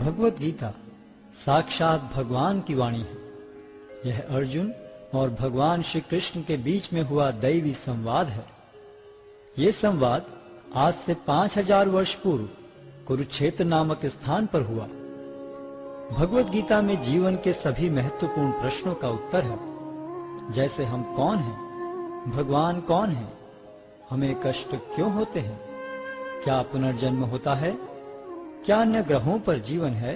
भगवत गीता साक्षात भगवान की वाणी है। यह अर्जुन और भगवान श्री कृष्ण के बीच में हुआ दैवी संवाद है। ये संवाद आज से पाँच हज़ार वर्ष पूर्व कुरुक्षेत्र नामक स्थान पर हुआ। भगवत गीता में जीवन के सभी महत्वपूर्ण प्रश्नों का उत्तर है। जैसे हम कौन हैं? भगवान कौन है? हमें कष्ट क्यों होते हैं? क्या पुनर्जन्म होता है? क्या अन्य ग्रहों पर जीवन है?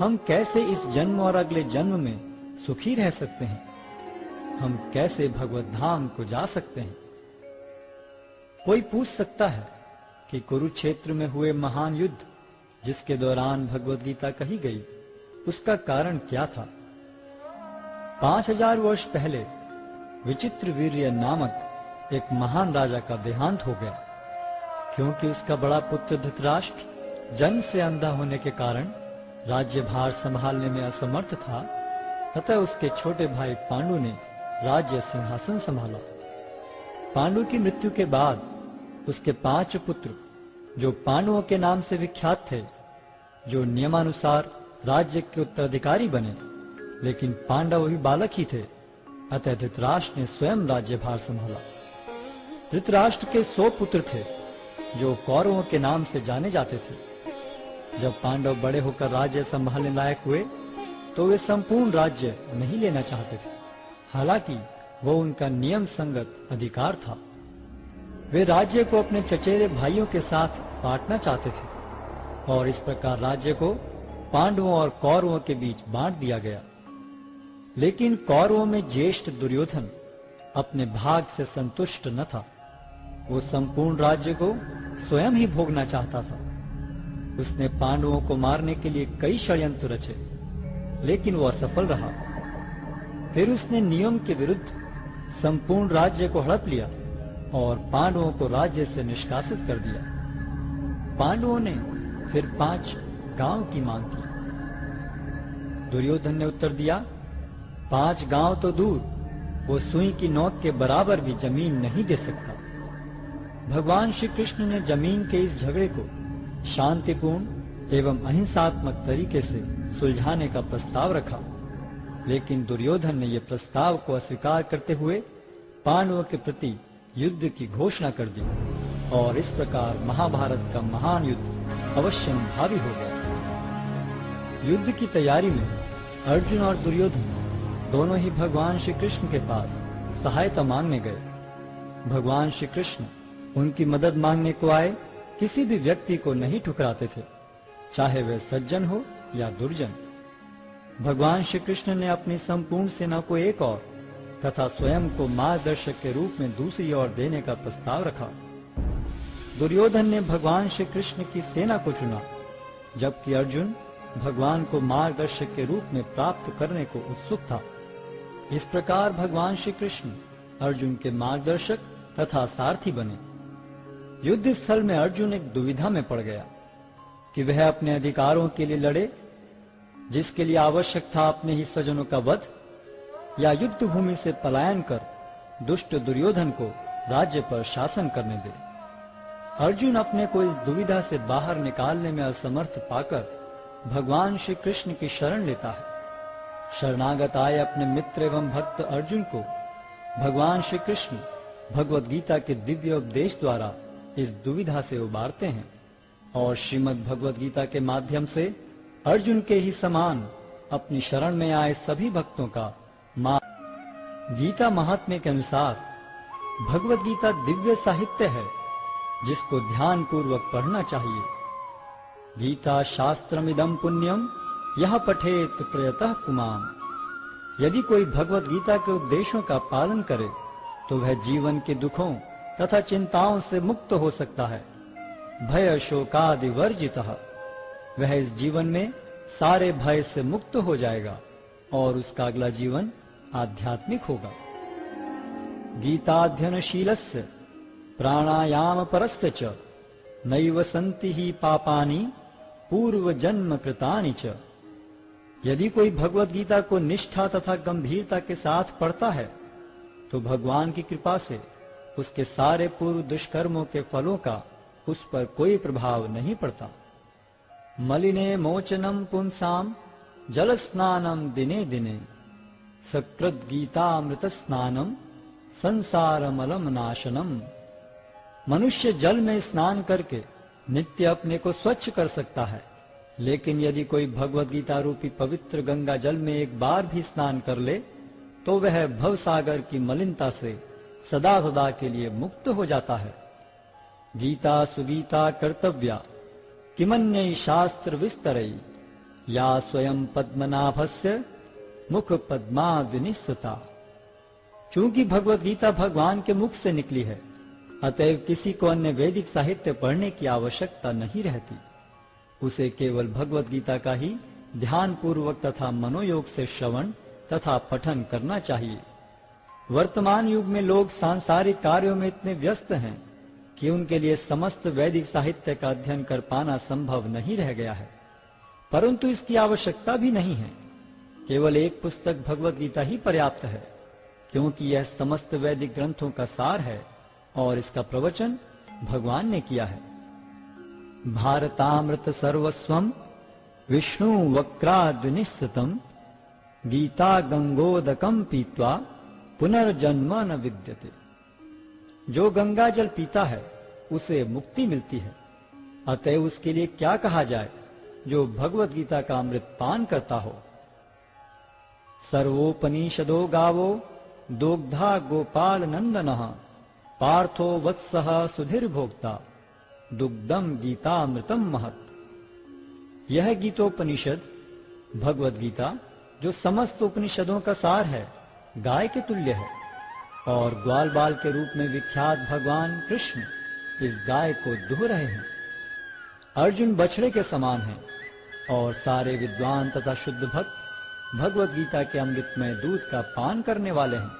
हम कैसे इस जन्म और अगले जन्म में सुखी रह सकते हैं? हम कैसे भगवत धाम को जा सकते हैं? कोई पूछ सकता है कि कुरुक्षेत्र में हुए महान युद्ध, जिसके दौरान भगवत गीता कही गई, उसका कारण क्या था? पाँच हज़ार वर्ष पहले विचित्र वीर्य नामक एक महान राजा का देहांत हो गया, क्योंकि उसका बड़ा पुत्र धृतराष्ट्र जन्म से अंधा होने के कारण राज्य भार संभालने में असमर्थ था, अतः उसके छोटे भाई पांडु ने राज्य सिंहासन संभाला। पांडु की मृत्यु के बाद उसके पाँच पुत्र, जो पांडवों के नाम से विख्यात थे, जो नियमानुसार राज्य के उत्तराधिकारी बने, लेकिन पांडव भी बालक ही थे, अतः धृतराष्ट्र ने स्वयं राज्यभार संभाला। धृतराष्ट्र के सौ पुत्र थे, जो कौरवों के नाम से जाने जाते थे। जब पांडव बड़े होकर राज्य संभालने लायक हुए तो वे संपूर्ण राज्य नहीं लेना चाहते थे। हालाँकि वो उनका नियम संगत अधिकार था। वे राज्य को अपने चचेरे भाइयों के साथ बांटना चाहते थे और इस प्रकार राज्य को पांडवों और कौरवों के बीच बांट दिया गया। लेकिन कौरवों में ज्येष्ठ दुर्योधन अपने भाग से संतुष्ट न था। वो संपूर्ण राज्य को स्वयं ही भोगना चाहता था। उसने पांडवों को मारने के लिए कई षड्यंत्र रचे, लेकिन वो असफल रहा। फिर उसने नियम के विरुद्ध संपूर्ण राज्य को हड़प लिया और पांडवों को राज्य से निष्कासित कर दिया। पांडवों ने फिर पाँच गाँव की मांग की। दुर्योधन ने उत्तर दिया, पाँच गाँव तो दूर, वो सुई की नोक के बराबर भी ज़मीन नहीं दे सकता। भगवान श्री कृष्ण ने ज़मीन के इस झगड़े को शांतिपूर्ण एवं अहिंसात्मक तरीके से सुलझाने का प्रस्ताव रखा। लेकिन दुर्योधन ने यह प्रस्ताव को अस्वीकार करते हुए पांडवों के प्रति युद्ध की घोषणा कर दी और इस प्रकार महाभारत का महान युद्ध अवश्य भावी हो गया। युद्ध की तैयारी में अर्जुन और दुर्योधन दोनों ही भगवान श्री कृष्ण के पास सहायता मांगने गए। भगवान श्री कृष्ण उनकी मदद मांगने को आए किसी भी व्यक्ति को नहीं ठुकराते थे, चाहे वह सज्जन हो या दुर्जन। भगवान श्री कृष्ण ने अपनी संपूर्ण सेना को एक और तथा स्वयं को मार्गदर्शक के रूप में दूसरी ओर देने का प्रस्ताव रखा। दुर्योधन ने भगवान श्री कृष्ण की सेना को चुना, जबकि अर्जुन भगवान को मार्गदर्शक के रूप में प्राप्त करने को उत्सुक था। इस प्रकार भगवान श्री कृष्ण अर्जुन के मार्गदर्शक तथा सारथी बने। युद्ध स्थल में अर्जुन एक दुविधा में पड़ गया कि वह अपने अधिकारों के लिए लड़े, जिसके लिए आवश्यक था अपने ही स्वजनों का वध, या युद्ध भूमि से पलायन कर दुष्ट दुर्योधन को राज्य पर शासन करने दे। अर्जुन अपने को इस दुविधा से बाहर निकालने में असमर्थ पाकर भगवान श्री कृष्ण की शरण लेता है। शरणागत आए अपने मित्र एवं भक्त अर्जुन को भगवान श्री कृष्ण भगवत गीता के दिव्य उपदेश द्वारा इस दुविधा से उबारते हैं और श्रीमद भगवद गीता के माध्यम से अर्जुन के ही समान अपनी शरण में आए सभी भक्तों का माँ गीता महात्म्य के अनुसार भगवत गीता दिव्य साहित्य है, जिसको ध्यान पूर्वक पढ़ना चाहिए। गीता शास्त्रमिदम पुण्यम यह पठेत प्रयतः कुमाम यदि कोई भगवत गीता के उपदेशों का पालन करे तो वह जीवन के दुखों तथा चिंताओं से मुक्त हो सकता है। भय शोकादि वर्जित। वह इस जीवन में सारे भय से मुक्त हो जाएगा और उसका अगला जीवन आध्यात्मिक होगा। गीताध्ययनशील प्राणायाम परस्य च, नैव संति ही पापानी, पूर्व जन्म कृतानि च। यदि कोई भगवत गीता को निष्ठा तथा गंभीरता के साथ पढ़ता है तो भगवान की कृपा से उसके सारे पूर्व दुष्कर्मों के फलों का उस पर कोई प्रभाव नहीं पड़ता। मलिने मोचनम पुंसाम जल स्नानम दिने दिने। सकृत गीतामृत स्नानम, संसारमलम नाशनम। मनुष्य जल में स्नान करके नित्य अपने को स्वच्छ कर सकता है। लेकिन यदि कोई भगवत गीता रूपी पवित्र गंगा जल में एक बार भी स्नान कर ले तो वह भव सागर की मलिनता से सदा सदा के लिए मुक्त हो जाता है। गीता सुगीता कर्तव्या, किमन्य शास्त्र विस्तरई या स्वयं पद्मनाभस्य मुख पद्मादिनिस्ता। चूँकि भगवत गीता भगवान के मुख से निकली है, अतएव किसी को अन्य वैदिक साहित्य पढ़ने की आवश्यकता नहीं रहती। उसे केवल भगवत गीता का ही ध्यान पूर्वक तथा मनोयोग से श्रवण तथा पठन करना चाहिए। वर्तमान युग में लोग सांसारिक कार्यों में इतने व्यस्त हैं कि उनके लिए समस्त वैदिक साहित्य का अध्ययन कर पाना संभव नहीं रह गया है। परंतु इसकी आवश्यकता भी नहीं है। केवल एक पुस्तक भगवत गीता ही पर्याप्त है, क्योंकि यह समस्त वैदिक ग्रंथों का सार है और इसका प्रवचन भगवान ने किया है। भारतामृत सर्वस्वम, विष्णु वक्राद्विनिस्तम गीता गंगोदकम पीत्वा पुनर्जन्म न विद्यते जो गंगा जल पीता है, उसे मुक्ति मिलती है। अतः उसके लिए क्या कहा जाए, जो भगवत गीता का अमृत पान करता हो? सर्वोपनिषदो गावो दोग्धा गोपाल नंदन पार्थो वत्स सुधीर भोक्ता। दुग्धम गीता अमृतम महत। यह गीतोपनिषद, भगवत गीता, जो समस्त उपनिषदों का सार है गाय के तुल्य है और ग्वाल बाल के रूप में विख्यात भगवान कृष्ण इस गाय को दुह रहे हैं। अर्जुन बछड़े के समान है और सारे विद्वान तथा शुद्ध भक्त भगवत गीता के अमृत में दूध का पान करने वाले हैं।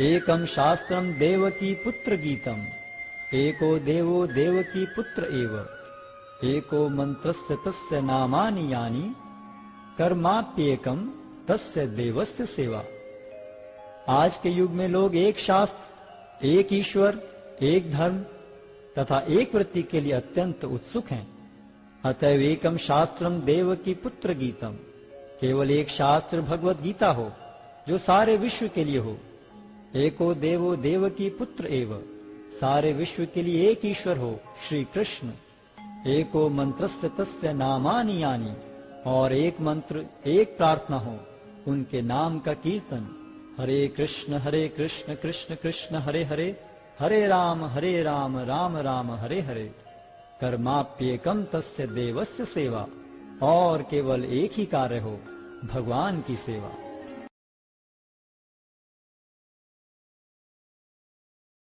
एकम शास्त्रम देव की पुत्र गीतम, एको देवो देव की पुत्र एव, एको मंत्रस्य तस्य नामानि यानी कर्माप्येकम तस्य देवस्य सेवा। आज के युग में लोग एक शास्त्र, एक ईश्वर, एक धर्म तथा एक वृत्ति के लिए अत्यंत उत्सुक हैं। अतएव एकम शास्त्रम देव की पुत्र गीतम। केवल एक शास्त्र भगवत गीता हो, जो सारे विश्व के लिए हो। एको देवो देव की पुत्र एव। सारे विश्व के लिए एक ईश्वर हो, श्री कृष्ण। एको मंत्रस्य तस्य नामानि यानी। और एक मंत्र, एक प्रार्थना हो, उनके नाम का कीर्तन। हरे कृष्ण हरे कृष्ण कृष्ण कृष्ण, हरे हरे। हरे राम हरे राम राम राम, हरे हरे। कर्माप्येकम तस्य देवस्य सेवा। और केवल एक ही कार्य हो, भगवान की सेवा।